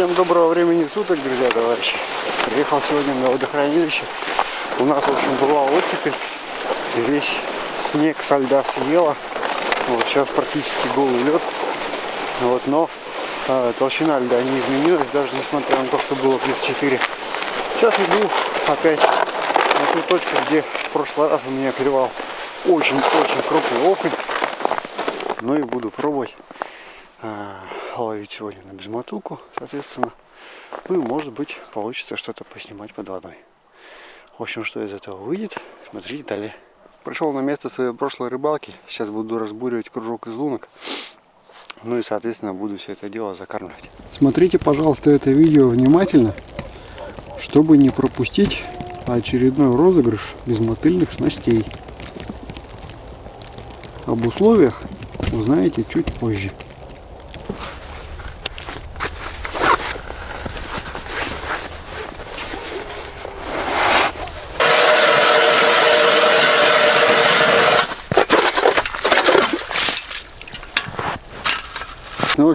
Всем доброго времени суток, друзья, товарищи. Приехал сегодня на водохранилище. У нас, в общем, была оттепель. Весь снег со льда съела. Вот сейчас практически голый лед. Вот, но э, толщина льда не изменилась, даже несмотря на то, что было плюс 4. Сейчас иду опять на ту точку, где в прошлый раз у меня клевал очень-очень крупный окунь. Ну и буду пробовать э, ловить сегодня на безмотылку, соответственно. Ну и может быть получится что-то поснимать под водой. В общем, что из этого выйдет, смотрите далее. Пришел на место своей прошлой рыбалки. Сейчас буду разбуривать кружок из лунок. Ну и, соответственно, буду все это дело закармливать. Смотрите, пожалуйста, это видео внимательно, чтобы не пропустить очередной розыгрыш безмотыльных снастей. Об условиях узнаете чуть позже.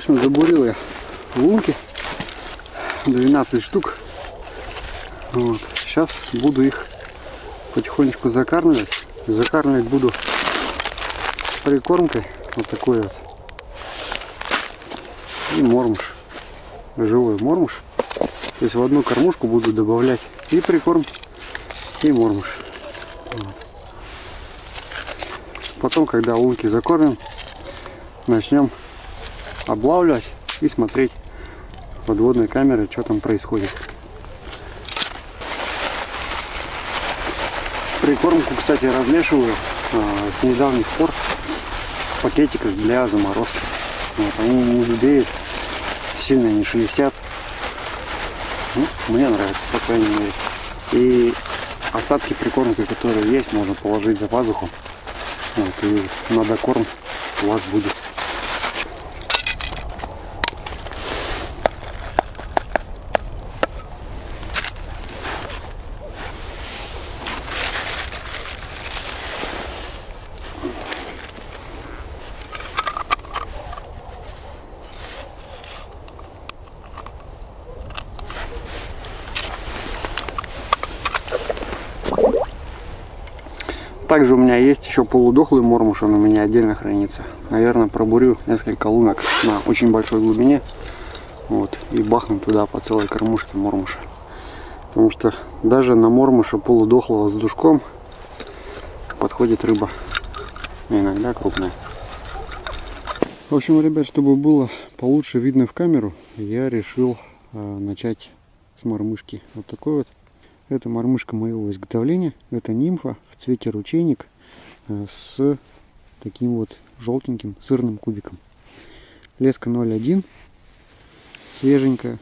Общем, забурил я лунки. 12 штук. Вот. Сейчас буду их потихонечку закармливать. Закармливать буду прикормкой. Вот такой вот. И мормуш. Живой мормуш. То есть в одну кормушку буду добавлять и прикорм, и мормуш. Вот. Потом, когда лунки закормим, начнем облавливать и смотреть подводной камеры, что там происходит. Прикормку, кстати, размешиваю а, с недавних пор в пакетиках для заморозки. Вот, они не гудеют, сильно не шелестят. Ну, мне нравится, по крайней мере. И остатки прикормки, которые есть, можно положить за пазуху. Вот, и на докорм у вас будет. Также у меня есть еще полудохлый мормуш, он у меня отдельно хранится. Наверное, пробурю несколько лунок на очень большой глубине. Вот, и бахну туда по целой кормушке мормуша. Потому что даже на мормуша полудохлого с душком подходит рыба. Иногда крупная. В общем, ребят, чтобы было получше видно в камеру, я решил э, начать с мормышки. Вот такой вот это мормышка моего изготовления. Это нимфа в цвете ручейник э, с таким вот желтеньким сырным кубиком. Леска 0.1, свеженькая.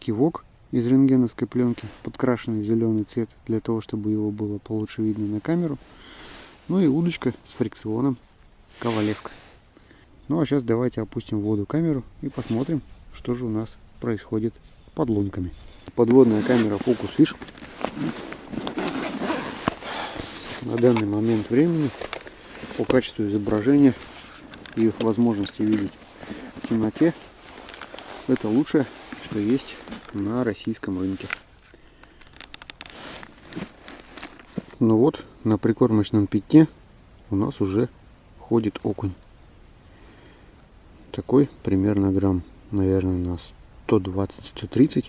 Кивок из рентгеновской пленки, подкрашенный в зеленый цвет, для того, чтобы его было получше видно на камеру. Ну и удочка с фрикционом, ковалевка. Ну а сейчас давайте опустим в воду камеру и посмотрим, что же у нас происходит под лунками подводная камера Focus Fish. На данный момент времени по качеству изображения и возможности видеть в темноте это лучшее, что есть на российском рынке. Ну вот, на прикормочном пятне у нас уже ходит окунь. Такой примерно грамм, наверное, на 120-130.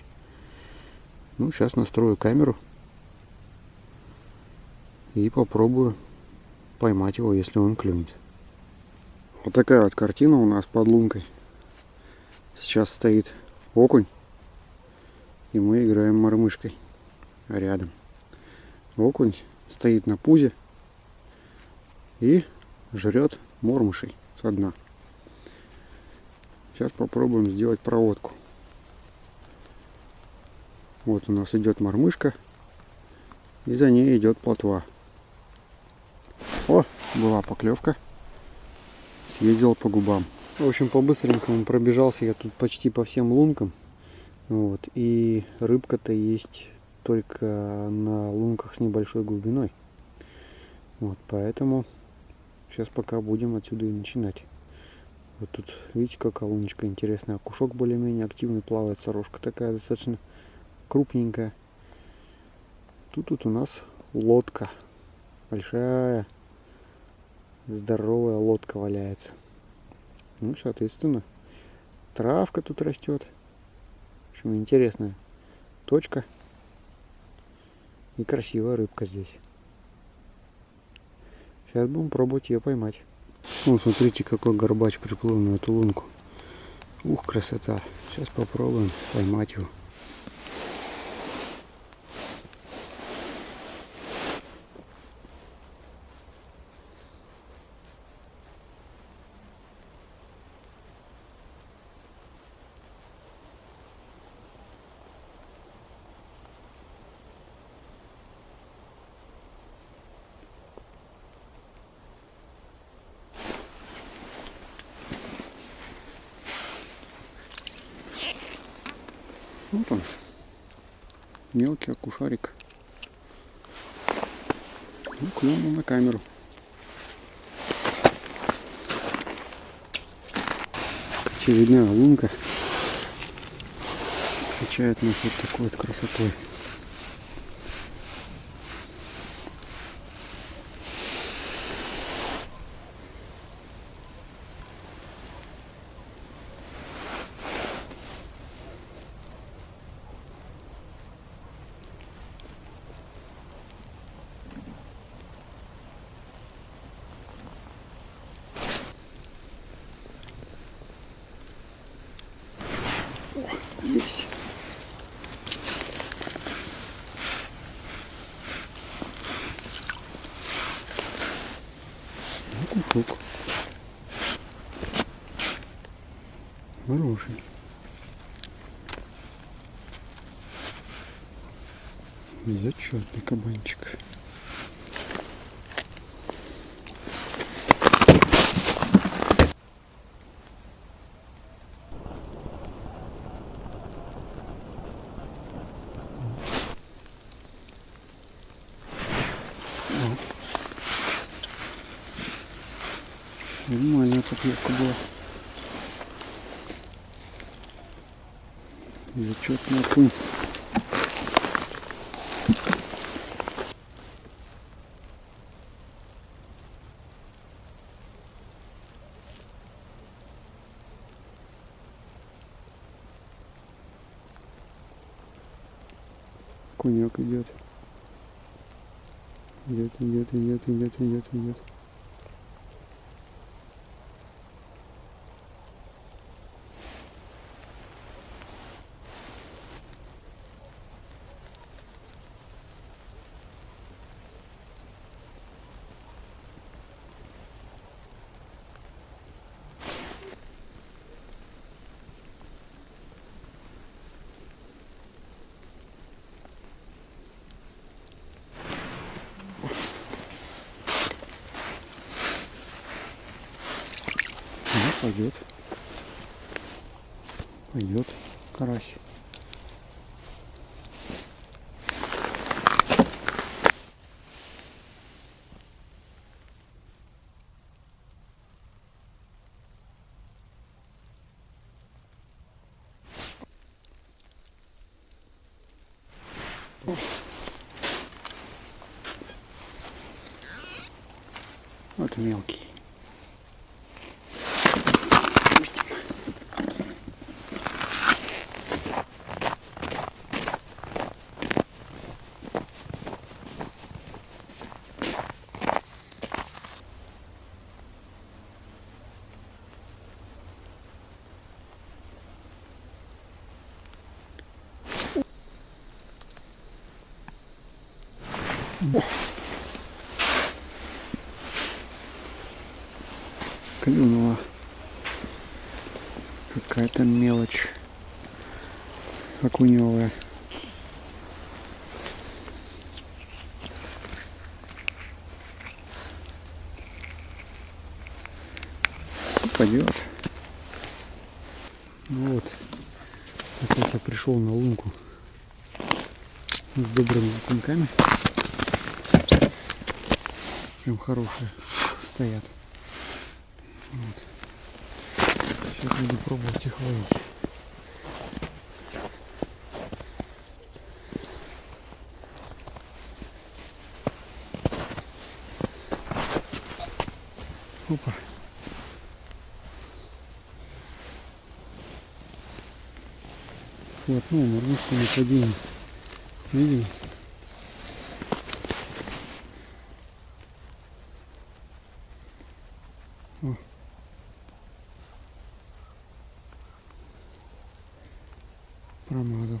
Ну, сейчас настрою камеру и попробую поймать его, если он клюнет. Вот такая вот картина у нас под лункой. Сейчас стоит окунь, и мы играем мормышкой рядом. Окунь стоит на пузе и жрет мормышей со дна. Сейчас попробуем сделать проводку. Вот у нас идет мормышка. И за ней идет плотва. О, была поклевка. Съездил по губам. В общем, по-быстренькому пробежался я тут почти по всем лункам. Вот. И рыбка-то есть только на лунках с небольшой глубиной. Вот, поэтому сейчас пока будем отсюда и начинать Вот тут, видите, какая луночка интересная. Кушок более-менее активный плавает. Сорожка такая достаточно крупненькая. Тут вот у нас лодка. Большая, здоровая лодка валяется. Ну, соответственно, травка тут растет. В общем, интересная точка. И красивая рыбка здесь. Сейчас будем пробовать ее поймать. Вот смотрите, какой горбач приплыл на эту лунку. Ух, красота. Сейчас попробуем поймать его. Вот он. Мелкий акушарик. Ну, клюнул на камеру. Очередная лунка нас вот такой вот красотой. Есть. Ну, кушок. Хороший. Зачетный кабанчик. Нормальная поклевка была. Зачетный окунь. Конек идет. Идет, идет, идет, идет, идет, идет. Ну, пойдет. Пойдет карась. Вот мелкий. Пустим. Клюнула какая-то мелочь окуневая. Пойдет. Ну вот. Опять я пришел на лунку с добрыми окуньками. Прям хорошие стоят. Вот. Сейчас буду пробовать их ловить. Опа. Хватнул, морнушку нападение. Видим? О. Промазал.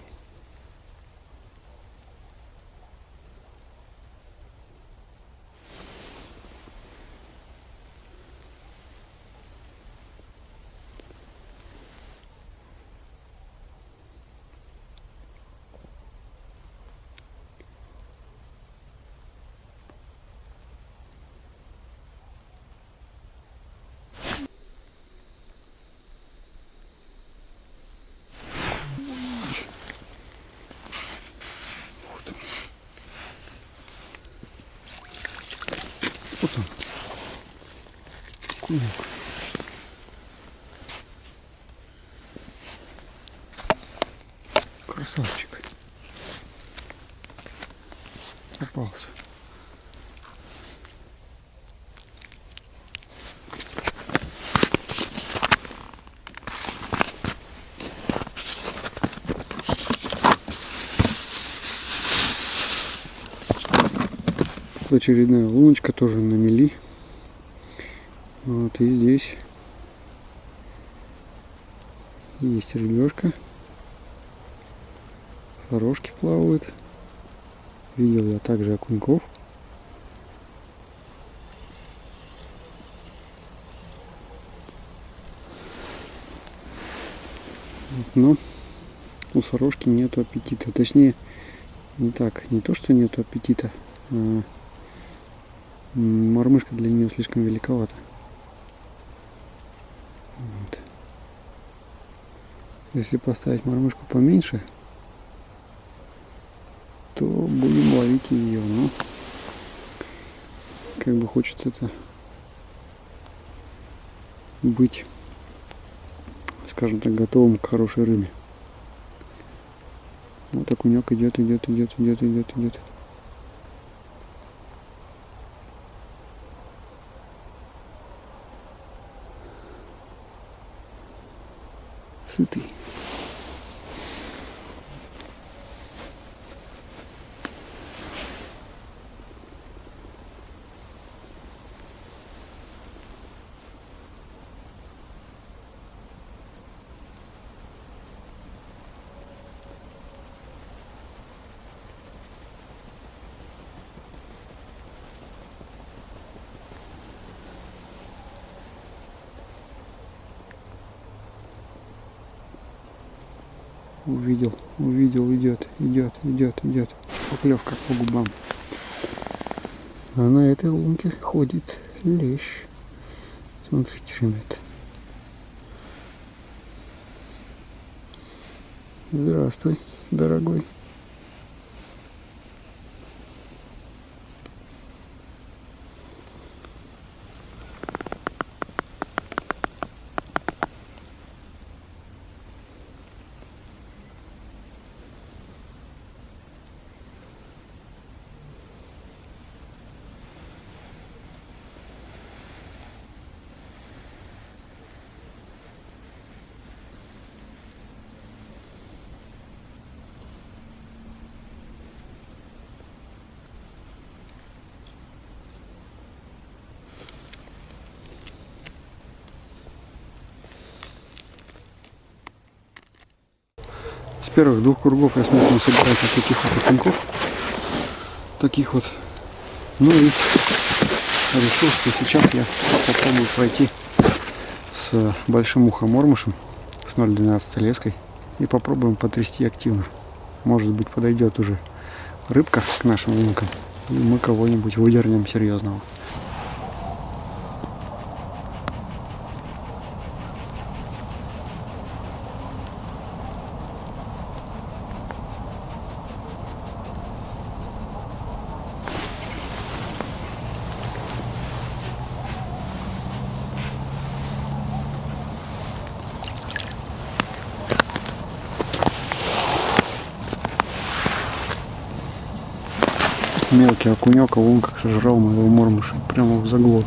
Вот он. Вот он. Красавчик. Попался. Очередная луночка тоже на мели. Вот и здесь есть рыбешка. Сорожки плавают. Видел я также окуньков. Но у сорожки нету аппетита. Точнее, не так. Не то, что нету аппетита. а Мормышка для нее слишком великовата. Вот. Если поставить мормышку поменьше, то будем ловить ее. Но как бы хочется это быть, скажем так, готовым к хорошей рыбе. Вот окунек идет, идет, идет, идет, идет, идет. City. Увидел, увидел, идет, идет, идет, идет. Поклевка по губам. А на этой лунке ходит лещ. Смотрите, ребят. Здравствуй, дорогой. С первых двух кругов я смог насобирать вот таких вот окуньков. Таких вот. Ну и решил, что сейчас я попробую пройти с большим ухомормышем, с 0,12 леской. И попробуем потрясти активно. Может быть подойдет уже рыбка к нашим лункам. И мы кого-нибудь выдернем серьезного. Мелкий окунек, а он как сожрал моего мормыша. Прямо в заглот.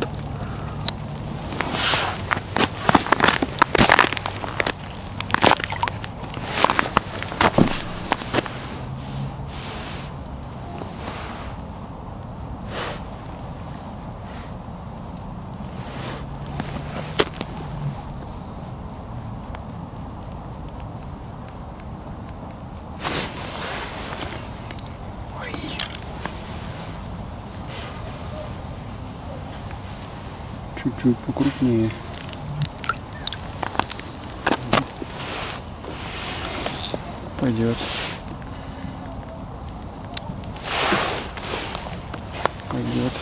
Чуть-чуть покрупнее. Пойдет. Пойдет.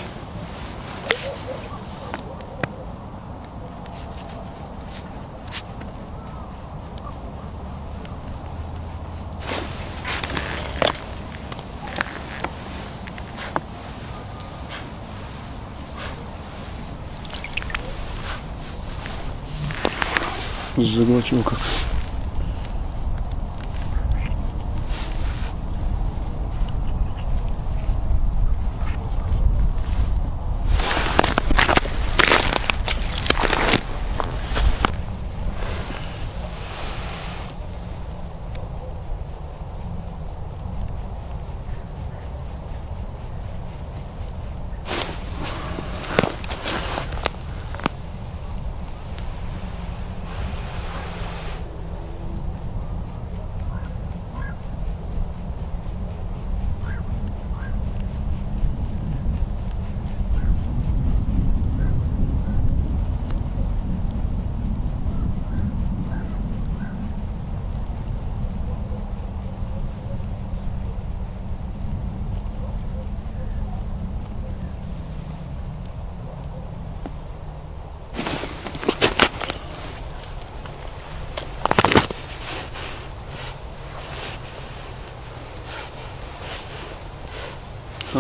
Заглотил как.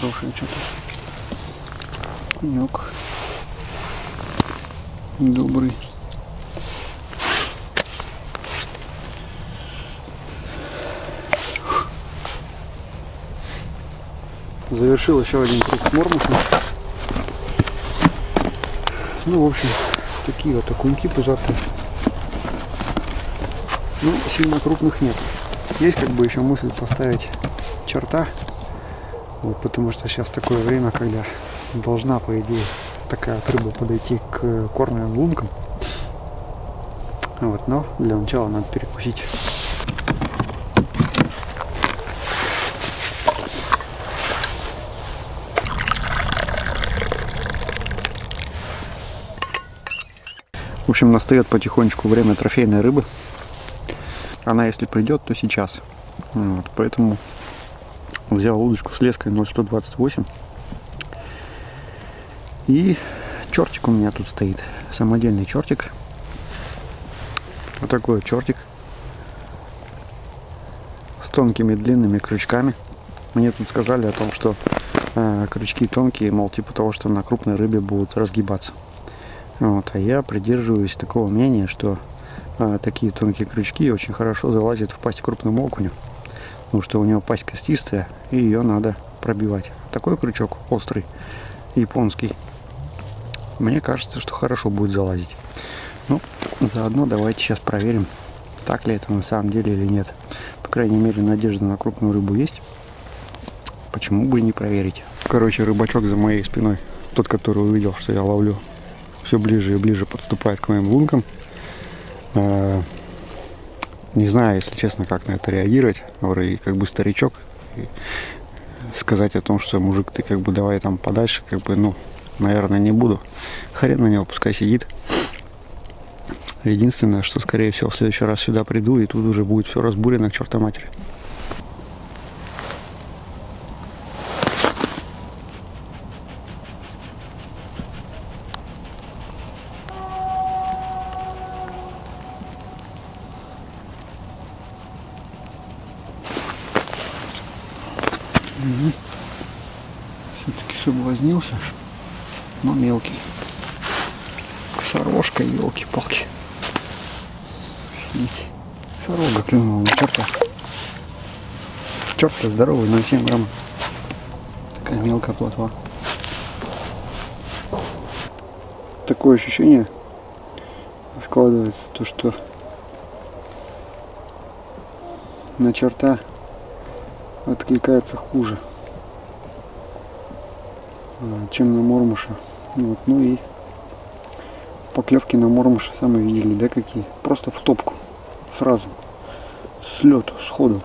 Хорошее что-то. Конек. Добрый. Завершил еще один круг мормуша. Ну, в общем, такие вот окуньки пузатые. Ну, сильно крупных нет. Есть как бы еще мысль поставить черта вот, потому что сейчас такое время, когда должна, по идее, такая вот рыба подойти к кормовым лункам. Вот, но для начала надо перекусить. В общем, настает потихонечку время трофейной рыбы. Она, если придет, то сейчас. Вот, поэтому Взял удочку с леской 0,128. И чертик у меня тут стоит. Самодельный чертик. Вот такой чертик. С тонкими длинными крючками. Мне тут сказали о том, что э, крючки тонкие, мол, типа того, что на крупной рыбе будут разгибаться. Вот, а я придерживаюсь такого мнения, что э, такие тонкие крючки очень хорошо залазят в пасть крупному окуню потому что у него пасть костистая, и ее надо пробивать. Такой крючок острый, японский, мне кажется, что хорошо будет залазить. Ну, заодно давайте сейчас проверим, так ли это на самом деле или нет. По крайней мере, надежда на крупную рыбу есть. Почему бы и не проверить? Короче, рыбачок за моей спиной, тот, который увидел, что я ловлю, все ближе и ближе подступает к моим лункам. Не знаю, если честно, как на это реагировать. Вроде как бы старичок. И сказать о том, что мужик, ты как бы давай там подальше, как бы, ну, наверное, не буду. Хрен на него, пускай сидит. Единственное, что, скорее всего, в следующий раз сюда приду, и тут уже будет все разбурено к черта матери. Угу. Все-таки соблазнился, но мелкий. Сорожка, елки-палки. Офигеть. Сорога здоровый, 0,7 грамма. такая мелкая плотва. Такое ощущение складывается, то что на черта откликается хуже, а, чем на мормуша. Вот. Ну и поклевки на мормуша сами видели, да, какие? Просто в топку, сразу, с лету, сходу.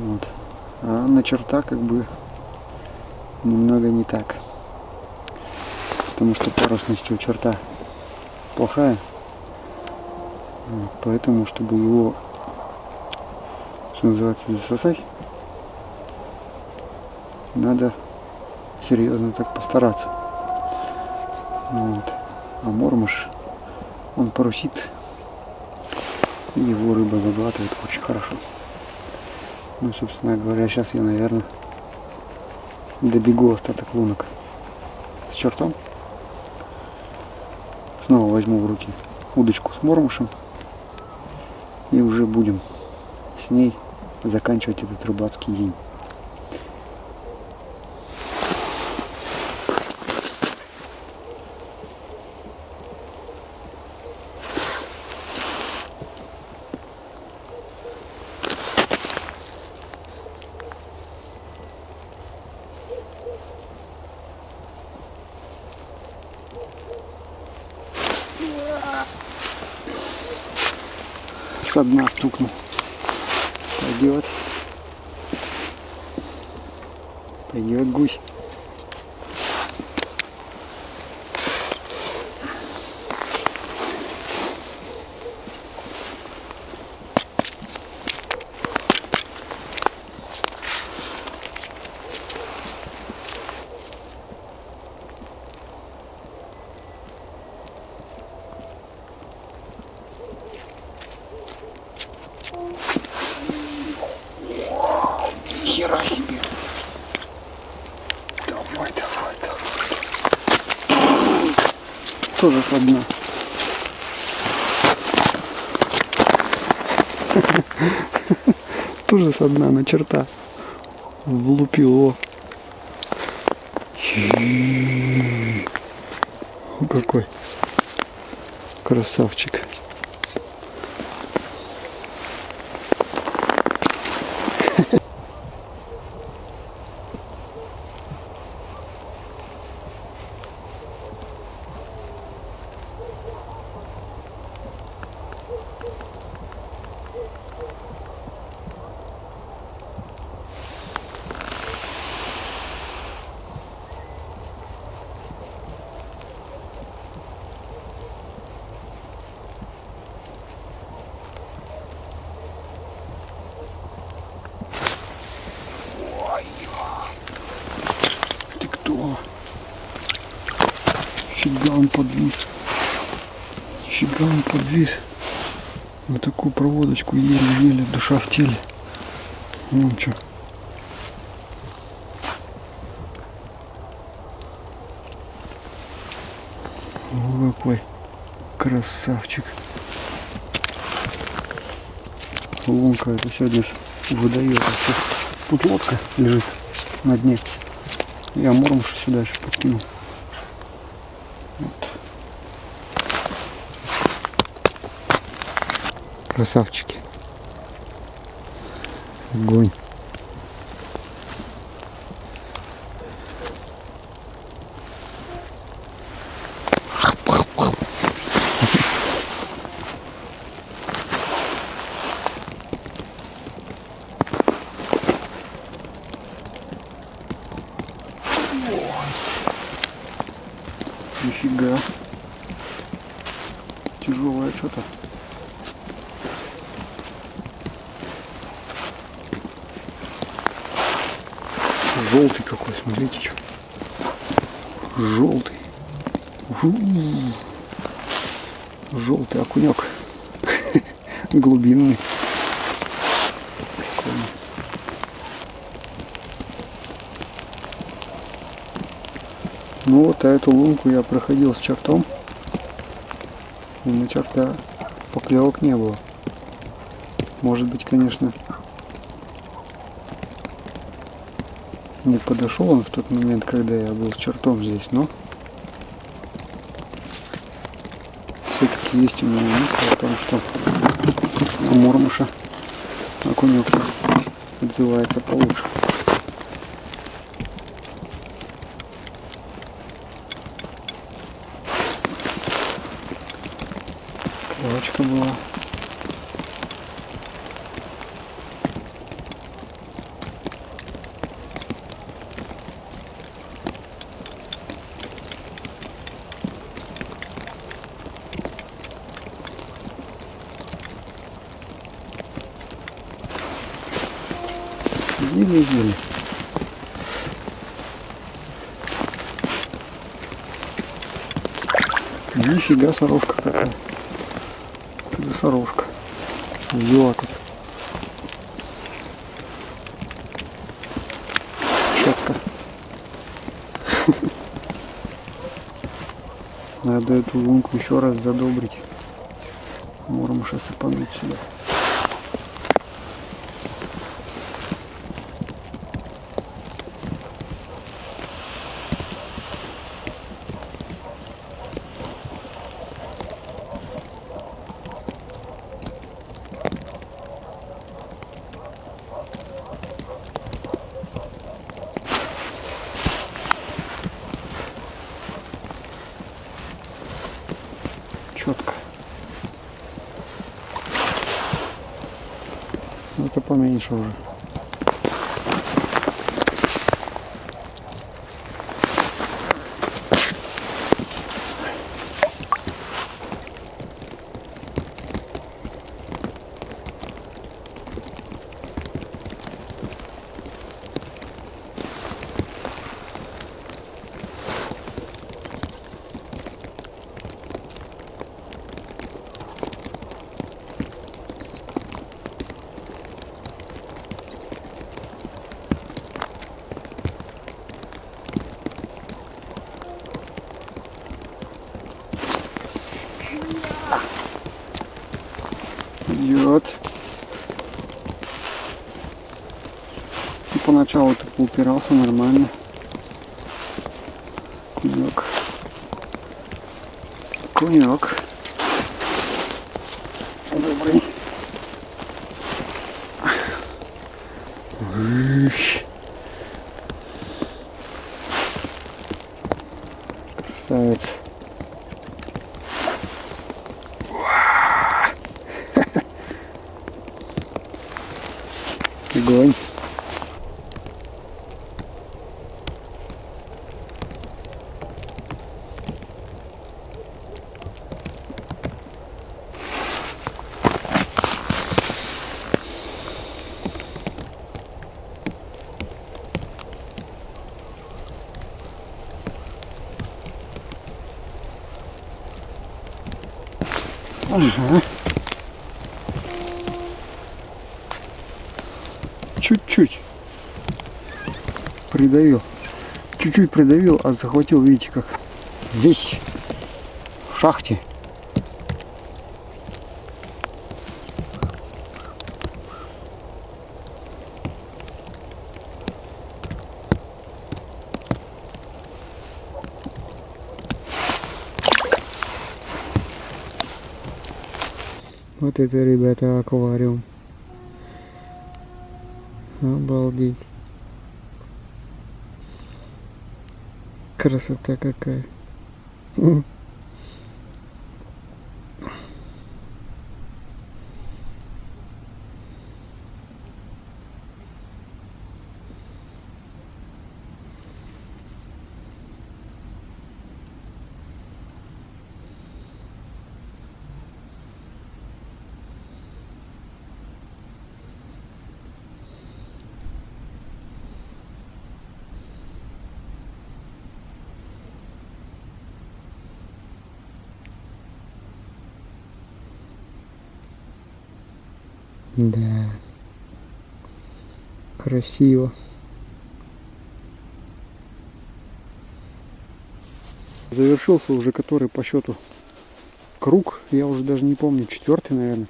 Вот. А на черта как бы немного не так. Потому что парусность у черта плохая. Вот. Поэтому, чтобы его, что называется, засосать, надо серьезно так постараться. Вот. А мормыш, он парусит, и его рыба заглатывает очень хорошо. Ну, собственно говоря, сейчас я, наверное, добегу остаток лунок с чертом. Снова возьму в руки удочку с мормышем. И уже будем с ней заканчивать этот рыбацкий день. Со дна стукнул. Пойдет. Пойдет гусь. Со дна на черта. Влупил его. О, какой красавчик. Теле. Вон что. О, какой красавчик. Лунка это сегодня выдает. Тут лодка лежит на дне. Я мормуша сюда еще подкинул. Вот. Красавчики. Огонь. Нифига. Тяжелое что-то. Желтый какой, смотрите, что. Желтый. Желтый окунек. Глубинный. Ну вот, а эту лунку я проходил с чертом. И на черта поклевок не было. Может быть, конечно, Не подошел он в тот момент, когда я был чертом здесь, но есть у меня мысль о том, что у Мурмыша окунек отзывается получше. Клевочка была. Еле-еле. Нифига сорожка какая. Это сорожка. Взяла тут. Четко. Надо эту лунку еще раз задобрить. Мормыша сыпануть сюда. Это поменьше уже. идет. И поначалу так упирался нормально. Кунек. Кунек. Добрый. Красавец. Огонь. Ага. чуть-чуть придавил. Чуть-чуть придавил, а захватил, видите, как весь в шахте. Это, ребята, аквариум. Обалдеть. Красота какая. Да. Красиво. Завершился уже который по счету круг. Я уже даже не помню, четвертый, наверное.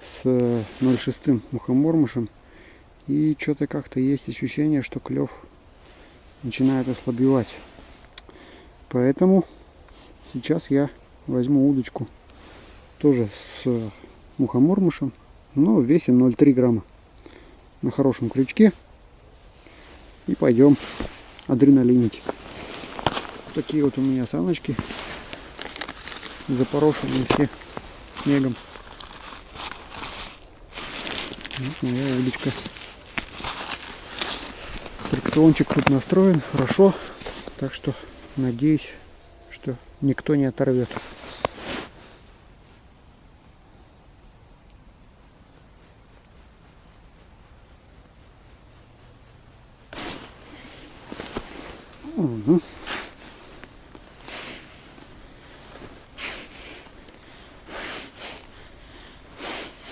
С 0,6 мухомормышем. И что-то как-то есть ощущение, что клев начинает ослабевать. Поэтому сейчас я возьму удочку тоже с мухомормышем, но в весе 0,3 грамма на хорошем крючке. И пойдем адреналинить. Такие вот у меня саночки запорошенные все снегом. Вот моя удочка. Фрикциончик тут настроен хорошо, так что надеюсь, что никто не оторвет. Угу.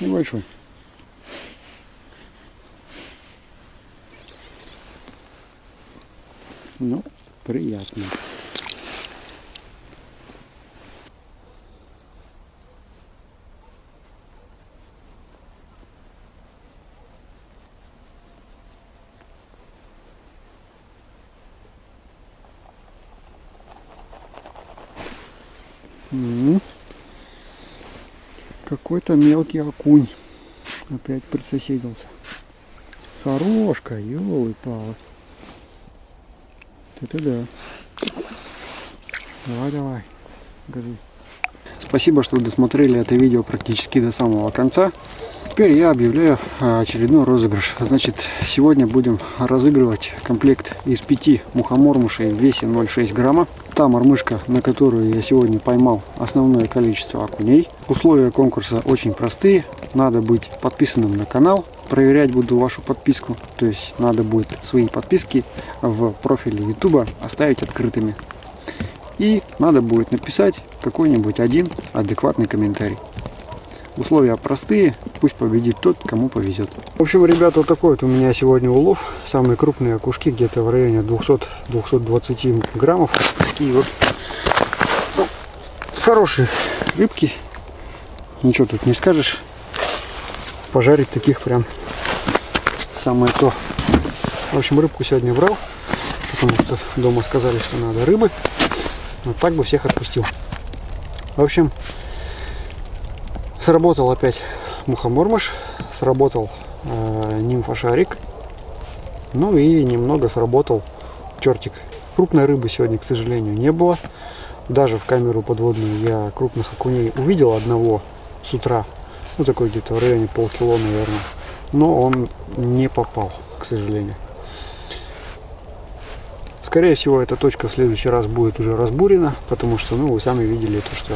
Небольшой. Ну, приятно. Какой-то мелкий окунь опять присоседился. Сорожка, елы-палы. Это да. Давай, давай, газуй. Спасибо, что досмотрели это видео практически до самого конца. Теперь я объявляю а, очередной розыгрыш. Значит, сегодня будем разыгрывать комплект из пяти мухомормышей в весе 0,6 грамма. Та мормышка, на которую я сегодня поймал основное количество окуней. Условия конкурса очень простые. Надо быть подписанным на канал. Проверять буду вашу подписку. То есть надо будет свои подписки в профиле YouTube оставить открытыми. И надо будет написать какой-нибудь один адекватный комментарий. Условия простые, пусть победит тот, кому повезет. В общем, ребята, вот такой вот у меня сегодня улов. Самые крупные окушки где-то в районе 200-220 граммов. Такие вот ну, хорошие рыбки. Ничего тут не скажешь. Пожарить таких прям самое то. В общем, рыбку сегодня брал, потому что дома сказали, что надо рыбы. Вот так бы всех отпустил. В общем, Сработал опять мухомормыш, сработал э, нимфошарик, ну и немного сработал чертик. Крупной рыбы сегодня, к сожалению, не было. Даже в камеру подводную я крупных окуней увидел одного с утра. Ну, такой где-то в районе полкило, наверное. Но он не попал, к сожалению. Скорее всего, эта точка в следующий раз будет уже разбурена, потому что, ну, вы сами видели то, что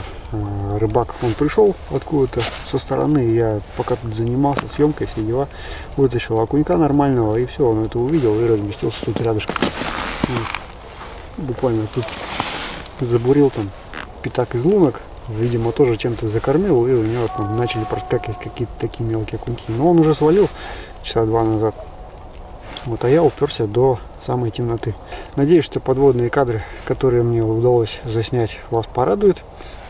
рыбак, он пришел откуда-то со стороны, я пока тут занимался съемкой, все дела, вытащил окунька нормального, и все, он это увидел и разместился тут рядышком. Буквально тут забурил там пятак из лунок, видимо, тоже чем-то закормил, и у него там начали проскакивать какие-то такие мелкие окуньки. Но он уже свалил часа два назад. Вот, а я уперся до самой темноты. Надеюсь, что подводные кадры, которые мне удалось заснять, вас порадуют.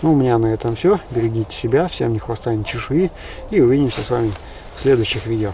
Ну, у меня на этом все. Берегите себя, всем ни хвоста, ни чешуи. И увидимся с вами в следующих видео.